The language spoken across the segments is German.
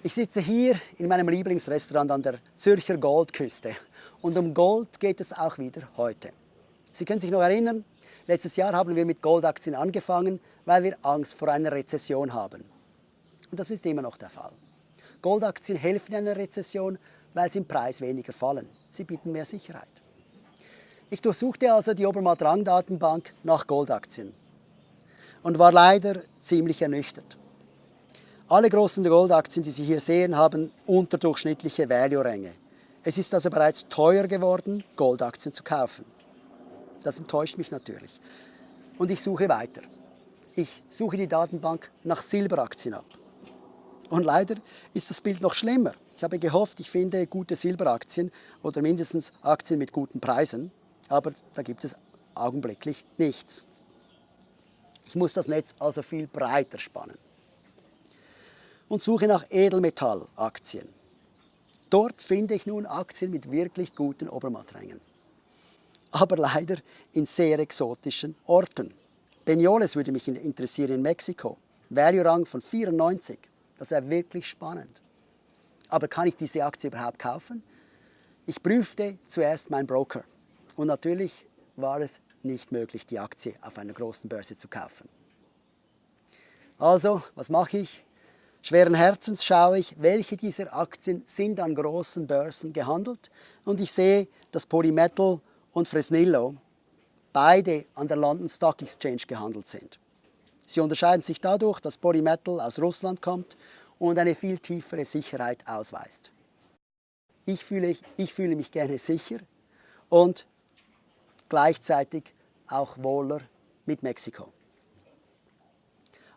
Ich sitze hier in meinem Lieblingsrestaurant an der Zürcher Goldküste und um Gold geht es auch wieder heute. Sie können sich noch erinnern, letztes Jahr haben wir mit Goldaktien angefangen, weil wir Angst vor einer Rezession haben. Und das ist immer noch der Fall. Goldaktien helfen in einer Rezession, weil sie im Preis weniger fallen. Sie bieten mehr Sicherheit. Ich durchsuchte also die Obermatt-Rang-Datenbank nach Goldaktien und war leider ziemlich ernüchtert. Alle großen Goldaktien, die Sie hier sehen, haben unterdurchschnittliche Value-Ränge. Es ist also bereits teuer geworden, Goldaktien zu kaufen. Das enttäuscht mich natürlich. Und ich suche weiter. Ich suche die Datenbank nach Silberaktien ab. Und leider ist das Bild noch schlimmer. Ich habe gehofft, ich finde gute Silberaktien oder mindestens Aktien mit guten Preisen, aber da gibt es augenblicklich nichts. Ich muss das Netz also viel breiter spannen und suche nach Edelmetallaktien. Dort finde ich nun Aktien mit wirklich guten Obermatträngen. Aber leider in sehr exotischen Orten. Benioles würde mich interessieren in Mexiko. Value-Rang von 94. Das wäre wirklich spannend. Aber kann ich diese Aktie überhaupt kaufen? Ich prüfte zuerst meinen Broker. Und natürlich war es nicht möglich, die Aktie auf einer großen Börse zu kaufen. Also, was mache ich? Schweren Herzens schaue ich, welche dieser Aktien sind an großen Börsen gehandelt und ich sehe, dass Polymetal und Fresnillo beide an der London Stock Exchange gehandelt sind. Sie unterscheiden sich dadurch, dass Polymetal aus Russland kommt und eine viel tiefere Sicherheit ausweist. Ich fühle, ich fühle mich gerne sicher und gleichzeitig auch wohler mit Mexiko.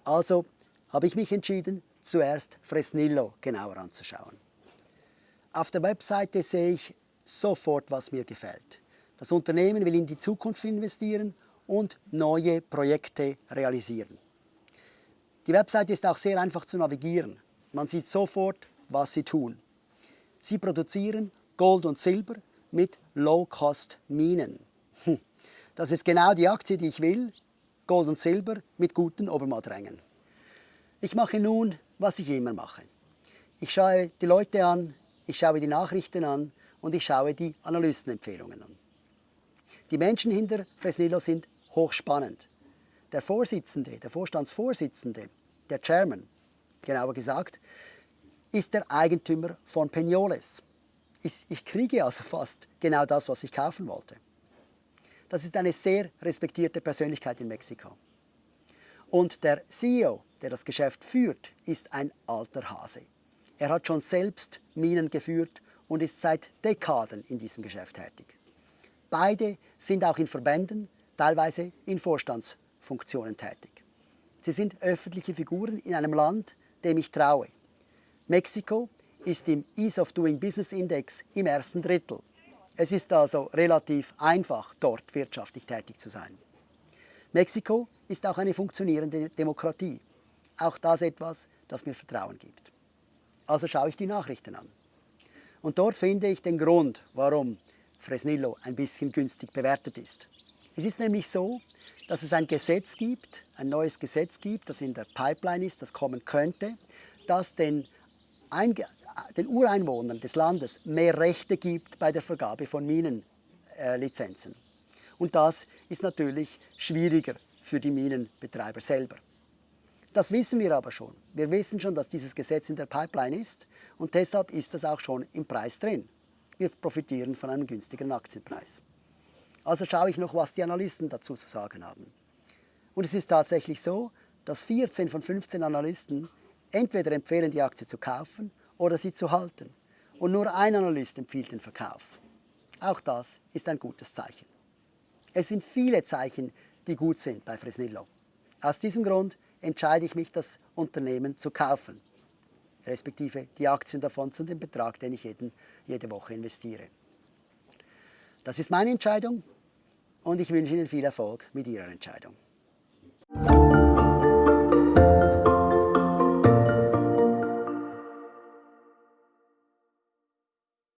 Also habe ich mich entschieden, zuerst Fresnillo genauer anzuschauen. Auf der Webseite sehe ich sofort, was mir gefällt. Das Unternehmen will in die Zukunft investieren und neue Projekte realisieren. Die Webseite ist auch sehr einfach zu navigieren. Man sieht sofort, was sie tun. Sie produzieren Gold und Silber mit Low-Cost-Minen. Hm. Das ist genau die Aktie, die ich will. Gold und Silber mit guten Obermatträngen. Ich mache nun was ich immer mache. Ich schaue die Leute an, ich schaue die Nachrichten an und ich schaue die Analystenempfehlungen an. Die Menschen hinter Fresnillo sind hochspannend. Der Vorsitzende, der Vorstandsvorsitzende, der Chairman, genauer gesagt, ist der Eigentümer von Peñoles. Ich, ich kriege also fast genau das, was ich kaufen wollte. Das ist eine sehr respektierte Persönlichkeit in Mexiko. Und der CEO, der das Geschäft führt, ist ein alter Hase. Er hat schon selbst Minen geführt und ist seit Dekaden in diesem Geschäft tätig. Beide sind auch in Verbänden, teilweise in Vorstandsfunktionen tätig. Sie sind öffentliche Figuren in einem Land, dem ich traue. Mexiko ist im Ease of Doing Business Index im ersten Drittel. Es ist also relativ einfach, dort wirtschaftlich tätig zu sein. Mexiko ist auch eine funktionierende Demokratie. Auch das etwas, das mir Vertrauen gibt. Also schaue ich die Nachrichten an. Und dort finde ich den Grund, warum Fresnillo ein bisschen günstig bewertet ist. Es ist nämlich so, dass es ein Gesetz gibt, ein neues Gesetz gibt, das in der Pipeline ist, das kommen könnte, das den, Einge den Ureinwohnern des Landes mehr Rechte gibt bei der Vergabe von Minenlizenzen. Äh, und das ist natürlich schwieriger für die Minenbetreiber selber. Das wissen wir aber schon. Wir wissen schon, dass dieses Gesetz in der Pipeline ist und deshalb ist das auch schon im Preis drin. Wir profitieren von einem günstigeren Aktienpreis. Also schaue ich noch, was die Analysten dazu zu sagen haben. Und es ist tatsächlich so, dass 14 von 15 Analysten entweder empfehlen, die Aktie zu kaufen oder sie zu halten. Und nur ein Analyst empfiehlt den Verkauf. Auch das ist ein gutes Zeichen. Es sind viele Zeichen, die gut sind bei Fresnillo. Aus diesem Grund entscheide ich mich, das Unternehmen zu kaufen, respektive die Aktien davon zu dem Betrag, den ich jeden, jede Woche investiere. Das ist meine Entscheidung und ich wünsche Ihnen viel Erfolg mit Ihrer Entscheidung.